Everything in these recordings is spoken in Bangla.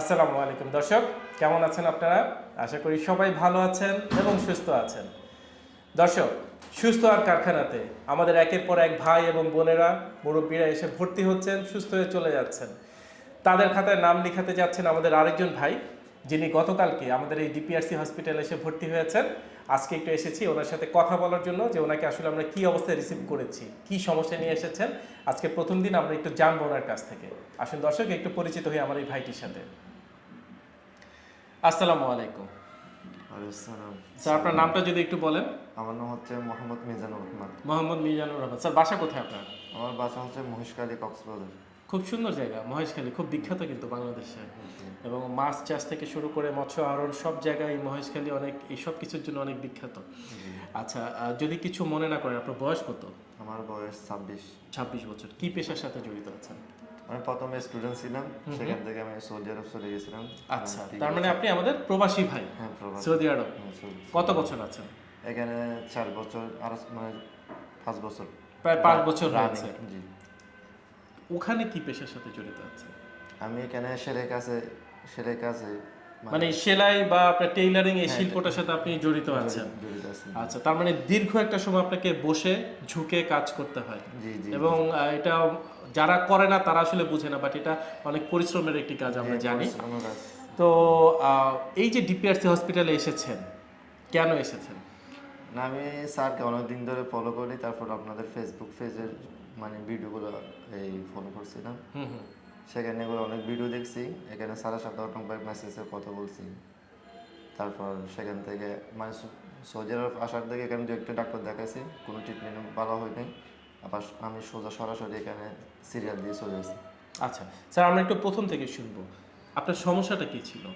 আসসালামু আলাইকুম। দর্শক, কেমন আছেন আপনারা? আশা করি সবাই ভালো আছেন এবং সুস্থ আছেন। দর্শক, সুস্থ আর কারখানাতে আমাদের একের পর এক ভাই এবং বোনেরা, মুরব্বীরা এসে ভর্তি হচ্ছেন, সুস্থ হয়ে চলে যাচ্ছেন। তাদের খাতায় নাম লিখাতে যাচ্ছেন আমাদের আরেকজন ভাই, যিনি গতকালকে আমাদের এই ডিপিআরসি হসপিটালে এসে ভর্তি হয়েছেন। আজকে একটু এসেছি ওনার সাথে কথা বলার জন্য যে ওনাকে আসলে আমরা কি অবস্থায় রিসিভ করেছি, কি সমস্যা নিয়ে এসেছেন। আজকে প্রথম দিন আমরা একটু জানব ওনার কাছ থেকে। আসুন দর্শক, একটু পরিচিত হই আমার এই ভাইটির সাথে। আসসালামু আলাইকুম। স্যার আপনার নামটা যদি একটু বলেন। আমার নাম হচ্ছে মোহাম্মদ মিজানুর রহমান। মোহাম্মদ মিজানুর রহমান। স্যার বাসা কোথায় আপনার? আমার বাসা হচ্ছে মহিষকালী কক্সবাজার। খুব সুন্দর জায়গা মহেশখালী। খুব বিখ্যাত কিন্তু বাংলাদেশে। এবং মাছ চাষ থেকে শুরু করে মৎস্য আহরণ সব জায়গায় মহেশখালী অনেক এই সব কিছুর জন্য অনেক বিখ্যাত। আচ্ছা যদি কিছু মনে না করেন আপনার বয়স কত? আমার বয়স ছাব্বিশ। ছাব্বিশ বছর। কি পেশার সাথে জড়িত আছেন? আমি প্রথমে স্টুডেন্ট ছিলাম সেখান থেকে আমি সৌদি আরব চলে গেছিলাম। আচ্ছা তার মানে আপনি আমাদের প্রবাসী ভাই হ্যাঁ সৌদি আরব। হ্যাঁ, কত বছর আছেন? এখানে চার বছর আর মানে পাঁচ বছর। প্রায় পাঁচ বছর আছে জি। ওখানে কি পেশার সাথে জড়িত আছে আমি এখানে সেরে কাছে সেরে কাছে মানে সেলাই বা আপনার টেইলারিং এই হ্যাঁ, শিল্পটার সাথে আপনি জড়িত আছেন। আচ্ছা তার মানে দীর্ঘ একটা সময় আপনাকে বসে ঝুঁকে কাজ করতে হয়। জি জি এবং এটা যারা করে না তারা আসলে বুঝে না বাট এটা অনেক পরিশ্রমের একটি কাজ আমরা হ্যাঁ, জানি। তো এই যে ডিপিআরসি হসপিটালে এসেছেন কেন এসেছেন? না আমি স্যারকে অনেকদিন ধরে ফলো করি তারপর আপনাদের ফেসবুক পেজের মানে ভিডিওগুলো এই ফলো করছিলাম। হুম হুম। সেখানে এগুলো অনেক ভিডিও দেখছি। এখানে স্যারের সাথে অনেকবার মেসেজে কথা বলছি। তারপর সেখান থেকে মানে সৌদি আরব আসার থেকে এখানে দু একটা ডাক্তার দেখাইছি। কোনো ট্রিটমেন্ট ভালো হয় নাই। আবার আমি সোজা সরাসরি এখানে সিরিয়াল দিয়ে চলে গেছি আচ্ছা স্যার আমরা একটু প্রথম থেকে শুনব। আপনার সমস্যাটা কি ছিল?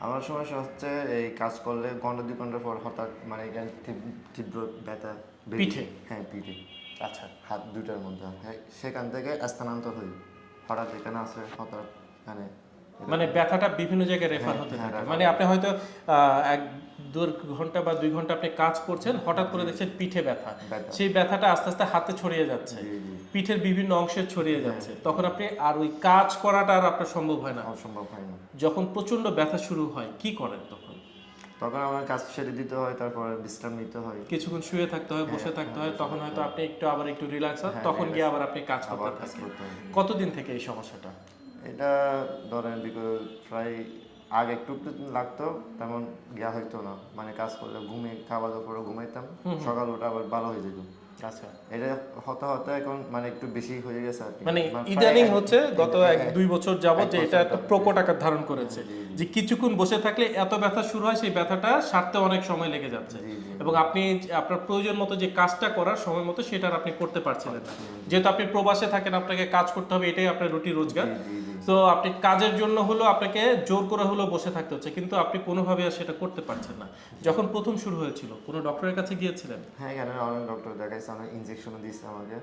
আমার সমস্যা হচ্ছে এই কাজ করলে ঘণ্টা দুই ঘণ্টা পর হঠাৎ মানে এখানে তীব্র- তীব্র ব্যথা পিঠে? হ্যাঁ পিঠে। আচ্ছা। হাত দুটার মধ্যে। হ্যাঁ সেখান থেকে স্থানান্তর হই। হঠাৎ এখানে আসে হঠাৎ এখানে। মানে ব্যথাটা বিভিন্ন জায়গায় রেফার হ্যাঁ, হতে হ্যাঁ, থাকে। মানে আপনি হয়তো এক দু ঘণ্টা বা দুই ঘণ্টা আপনি কাজ করছেন হঠাৎ করে দেখছেন পিঠে ব্যথা। সেই ব্যথাটা আস্তে আস্তে হাতে ছড়িয়ে যাচ্ছে। পিঠের বিভিন্ন অংশে ছড়িয়ে যাচ্ছে। তখন আপনি আর ওই কাজ করাটা আর আপনার সম্ভব হয় না। অসম্ভব হয় না। যখন প্রচণ্ড ব্যথা শুরু হয় কি করেন তখন? তখন আমার কাজ সেরে দিতে হয় তারপর বিশ্রাম নিতে হয়। কিছুক্ষণ শুয়ে থাকতে হয় বসে হ্যাঁ, থাকতে হ্যাঁ, হয় তখন হয়তো আপনি একটু আবার একটু রিল্যাক্স হ্যাঁ, তখন গিয়ে আবার আপনি কাজ করতে থাকেন। কতদিন থেকে এই সমস্যাটা? এটা ধরেন প্রায় আগে একটু একটু লাগতো তেমন গিয়া হইতো না। মানে কাজ করলে ঘুমে খাওয়া দাওয়া করে ঘুমাইতাম সকাল ওটা আবার ভালো হয়ে যেত। আচ্ছা এটা হতে হতে এখন মানে একটু বেশি হয়ে গেছে আর মানে ইদানিং হচ্ছে গত এক এক- দুই বছর যাবত যে এটা একটা প্রকট আকার ধারণ করেছে জি, জি। যে কিছুক্ষণ বসে থাকলে এত ব্যথা শুরু হয় সেই ব্যথাটা সারতে অনেক সময় লেগে যাচ্ছে। জি, জি। এবং আপনি আপনার প্রয়োজন মতো যে কাজটা করার সময় মতো সেটা আপনি করতে পারছিলেন না। যেহেতু আপনি প্রবাসে থাকেন আপনাকে কাজ করতে হবে এটাই আপনার রুটি রোজগার। তো আপনি কাজের জন্য হলো আপনাকে জোর করে হলো বসে থাকতে হচ্ছে কিন্তু আপনি কোনোভাবে আর সেটা করতে পারছেন না। যখন প্রথম শুরু হয়েছিল কোনো ডক্টরের কাছে গিয়েছিলেন? হ্যাঁ এখানে অনেক ডক্টর দেখাইছে। অনেক ইনজেকশনও দিয়েছে আমাকে।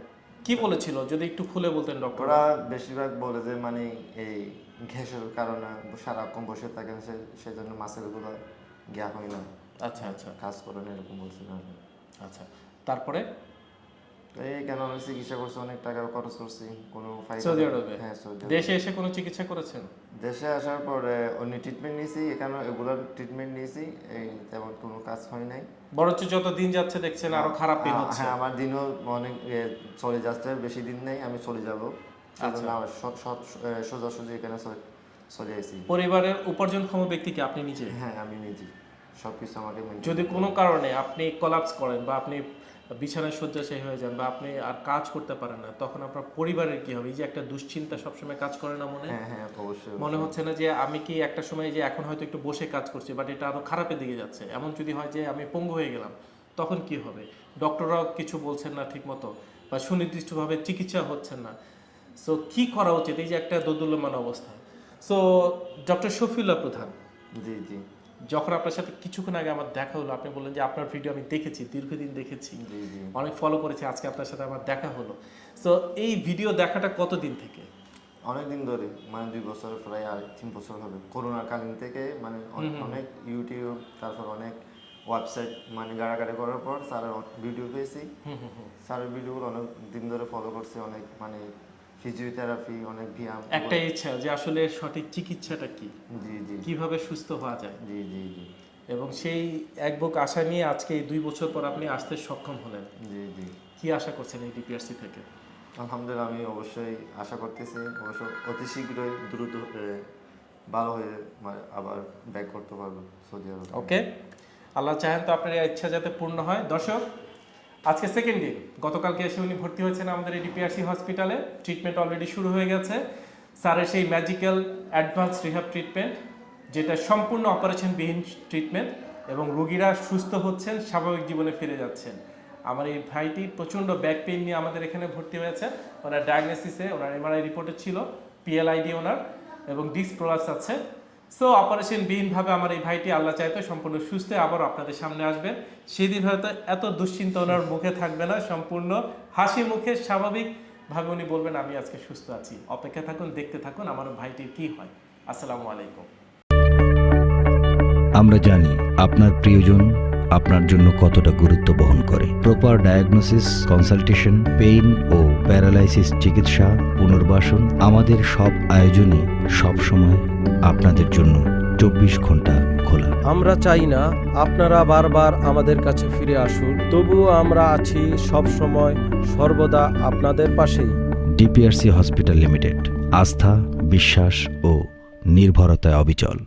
কি বলেছিল? যদি একটু খুলে বলতেন ডক্টর ওরা বেশিরভাগ বলে যে মানে এই ঘ্যাসের কারণে সারাক্ষণ বসে থাকেন সে সেজন্য মাসেরগুলো গিয়া হয় না। আচ্ছা আচ্ছা। কাজ করেন এরকম বলছিল আচ্ছা। তারপরে? এই কেন অনেক চিকিৎসা করছে অনেক টাকা খরচ করছি কোনো সৌদি আরবে? হ্যাঁ সৌদি দেশে এসে কোনো চিকিৎসা করেছেন? দেশে আসার পরে অন্য ট্রিটমেন্ট নিয়েছি এখানে এগুলোর ট্রিটমেন্ট নিয়েছি এই তেমন কোনো কাজ হয় নাই। বরঞ্চ যত দিন যাচ্ছে দেখছেন আরও খারাপই হচ্ছে। হ্যাঁ আমার দিনও অনেক চলে যাচ্ছে বেশি দিন নেই আমি চলে যাব। আচ্ছা। সোজাসুজি এখানে চলে- আসি পরিবারের উপার্জনক্ষম ব্যক্তি আপনি নিজে? হ্যাঁ আমি নিজে সবকিছু আমাকে যদি কোনো কারণে আপনি কলাপস করেন বা আপনি বিছানায় শয্যাশায়ী হয়ে যান বা আপনি আর কাজ করতে পারেন না তখন আপনার পরিবারের কি হবে? এই যে একটা দুশ্চিন্তা সবসময় কাজ করে না মনে? হ্যাঁ হ্যাঁ অবশ্যই মনে হচ্ছে না যে আমি কি একটা সময় যে এখন হয়তো একটু বসে কাজ করছি বাট এটা আরও খারাপের দিকে যাচ্ছে। এমন যদি হয় যে আমি পঙ্গু হয়ে গেলাম তখন কি হবে? ডক্টররাও কিছু বলছেন না ঠিক মতো বা সুনির্দিষ্টভাবে চিকিৎসা হচ্ছেন না। সো কি করা উচিত? এই যে একটা দোদুল্যমান অবস্থা। সো ডক্টর শফিউল্লাহ প্রধান। জি জি। যখন আপনার সাথে কিছুক্ষণ আগে আমার দেখা হলো আপনি বললেন যে আপনার ভিডিও আমি দেখেছি দীর্ঘদিন দেখেছি। অনেক ফলো করেছি আজকে আপনার সাথে আমার দেখা হলো। তো এই ভিডিও দেখাটা কতদিন থেকে? অনেক দিন ধরে মানে দুই বছর প্রায় আর তিন বছর হবে। করোনা কালীন থেকে মানে অনেক ইউটিউব তারপর অনেক ওয়েবসাইট মানে গাড়াগাড়ি করার পর স্যারের ভিডিও পেয়েছি। স্যারের ভিডিওগুলো অনেক দিন ধরে ফলো করছি অনেক মানে ফিজিওথেরাপি অনেক ব্যায়াম একটাই ইচ্ছা যে আসলে সঠিক চিকিৎসাটা কি? জি জি। কীভাবে সুস্থ হওয়া যায়? জি জি জি। এবং সেই এক বুক আশা নিয়ে আজকে এই দুই বছর পর আপনি আসতে সক্ষম হলেন। জি জি। কি আশা করছেন এই ডিপিআরসি থেকে? আলহামদুলিল্লাহ আমি অবশ্যই আশা করতেছি। অবশ্য অতি শীঘ্রই দ্রুত ভালো হয়ে আবার ব্যাক করতে পারব সৌদি আরব। ওকে। আল্লাহ চাহেন তো আপনার ইচ্ছা যাতে পূর্ণ হয়। দর্শক আজকে সেকেন্ড দিন গতকালকে এসে উনি ভর্তি হয়েছেন আমাদের এই ডিপিআরসি হসপিটালে ট্রিটমেন্ট অলরেডি শুরু হয়ে গেছে। স্যারের সেই ম্যাজিক্যাল অ্যাডভান্স রিহাব ট্রিটমেন্ট যেটা সম্পূর্ণ অপারেশনবিহীন ট্রিটমেন্ট এবং রোগীরা সুস্থ হচ্ছেন, স্বাভাবিক জীবনে ফিরে যাচ্ছেন। আমার এই ভাইটি প্রচণ্ড ব্যাক পেইন নিয়ে আমাদের এখানে ভর্তি হয়েছে। ওনার ডায়াগনোসিসে ওনার এমআরআই রিপোর্টে ছিল পিএলআইডি ওনার এবং ডিস্ক প্রলাপস আছে। সো অপারেশন বিহীনভাবে আমার এই ভাইটি আল্লাহ চাইতো সম্পূর্ণ সুস্থ আবার আপনাদের সামনে আসবেন সেদিন হয়তো এত দুশ্চিন্তা ওনার মুখে থাকবে না, সম্পূর্ণ হাসি মুখে স্বাভাবিকভাবে উনি বলবেন, আমি আজকে সুস্থ আছি। অপেক্ষা থাকুন, দেখতে থাকুন আমার ভাইটির কি হয়। আসসালামু আলাইকুম। আমরা জানি আপনার প্রিয়জন আপনার জন্য কতটা গুরুত্ব বহন করে। প্রপার ডায়াগনোসিস কনসালটেশন পেইন ও প্যারালাইসিস চিকিৎসা, পুনর্বাসন আমাদের সব আয়োজনই সবসময় আপনাদের জন্য চব্বিশ ঘণ্টা খোলা। আমরা চাই না আপনারা বারবার আমাদের কাছে ফিরে আসুন তবুও আমরা আছি সব সময় সর্বদা আপনাদের পাশে ডিপিআরসি হসপিটাল লিমিটেড আস্থা বিশ্বাস ও নির্ভরতায় অবিচল।